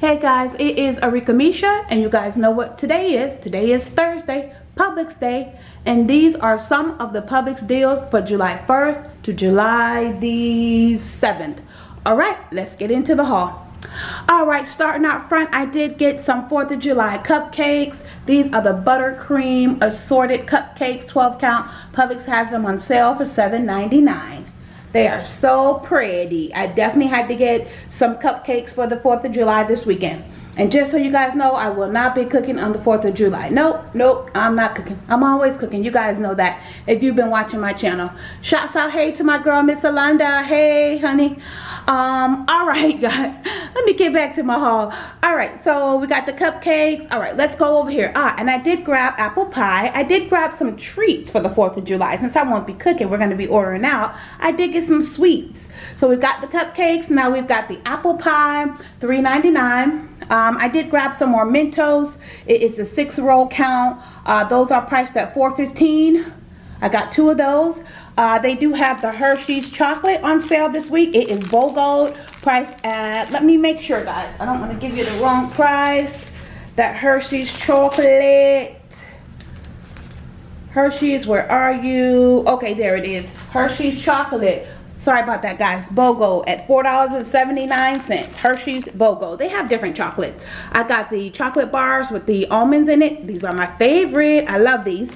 Hey guys, it is Arika Misha and you guys know what today is. Today is Thursday, Publix Day. And these are some of the Publix deals for July 1st to July the 7th. Alright, let's get into the haul. Alright, starting out front, I did get some 4th of July cupcakes. These are the buttercream assorted cupcakes, 12 count. Publix has them on sale for $7.99. They are so pretty. I definitely had to get some cupcakes for the 4th of July this weekend. And just so you guys know, I will not be cooking on the 4th of July. Nope, nope, I'm not cooking. I'm always cooking. You guys know that if you've been watching my channel. Shouts out, hey, to my girl, Miss Alanda. Hey, honey. Um, all right, guys. Let me get back to my haul. All right, so we got the cupcakes. All right, let's go over here. Ah, and I did grab apple pie. I did grab some treats for the 4th of July. Since I won't be cooking, we're going to be ordering out. I did get some sweets. So we've got the cupcakes. Now we've got the apple pie, $3.99. Um, I did grab some more Mentos. It is a six roll count. Uh, those are priced at $4.15. I got two of those. Uh, they do have the Hershey's chocolate on sale this week. It is BOGO priced at, let me make sure guys. I don't want to give you the wrong price. That Hershey's chocolate. Hershey's, where are you? Okay, there it is. Hershey's chocolate Sorry about that, guys. BOGO at $4.79. Hershey's BOGO. They have different chocolates. I got the chocolate bars with the almonds in it. These are my favorite. I love these.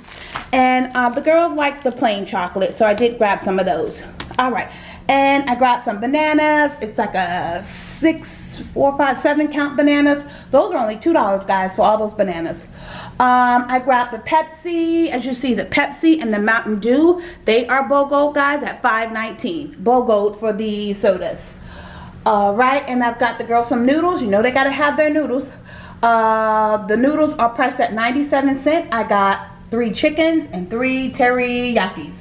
And uh, the girls like the plain chocolate, so I did grab some of those. All right. And I grabbed some bananas. It's like a six four, five, seven count bananas. Those are only $2, guys, for all those bananas. Um, I grabbed the Pepsi. As you see, the Pepsi and the Mountain Dew, they are BOGO, guys, at $5.19. BOGO for the sodas. All right, and I've got the girls some noodles. You know they got to have their noodles. Uh, the noodles are priced at 97 cents. I got three chickens and three teriyakis.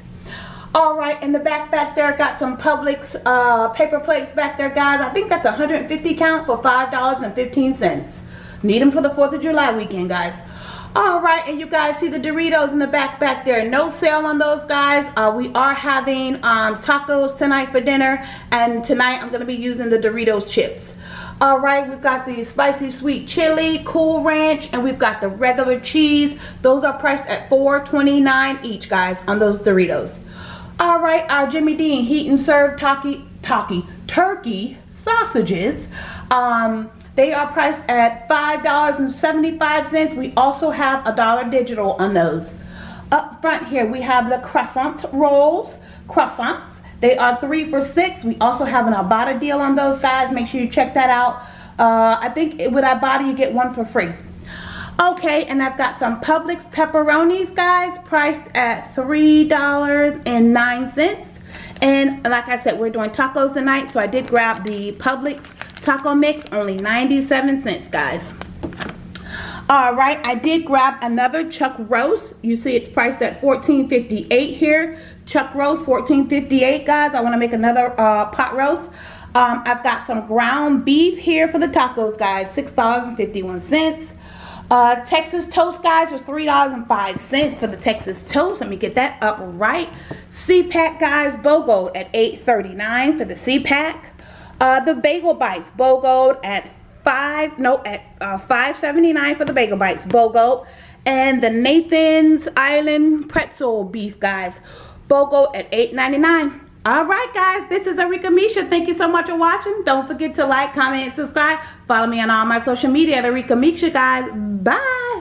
All right, in the back back there, got some Publix uh, paper plates back there, guys. I think that's 150 count for $5.15. Need them for the 4th of July weekend, guys. All right, and you guys see the Doritos in the back back there. No sale on those, guys. Uh, we are having um, tacos tonight for dinner, and tonight I'm going to be using the Doritos chips. All right, we've got the spicy sweet chili, cool ranch, and we've got the regular cheese. Those are priced at $4.29 each, guys, on those Doritos. All right, our Jimmy Dean heat and serve taki, taki, turkey sausages. Um, they are priced at $5.75. We also have a dollar digital on those. Up front here, we have the croissant rolls, croissants. They are three for six. We also have an Ibotta deal on those guys. Make sure you check that out. Uh, I think with Ibotta, you get one for free. Okay, and I've got some Publix pepperonis, guys, priced at $3.09. And like I said, we're doing tacos tonight, so I did grab the Publix taco mix, only 97 cents, guys. All right, I did grab another chuck roast. You see it's priced at $14.58 here. Chuck roast, $14.58, guys. I want to make another uh, pot roast. Um, I've got some ground beef here for the tacos, guys. $6.51. Uh, Texas toast, guys, was $3.05 for the Texas toast. Let me get that up right. C-Pack, guys, BOGO at $8.39 for the C-Pack. Uh, the Bagel Bites, BOGO at 5 no, at uh, $5.79 for the Bagel Bites, BOGO. And the Nathan's Island Pretzel Beef, guys, BOGO at $8.99 all right guys this is Arika Misha. Thank you so much for watching. Don't forget to like comment subscribe. Follow me on all my social media at Arika Misha guys. Bye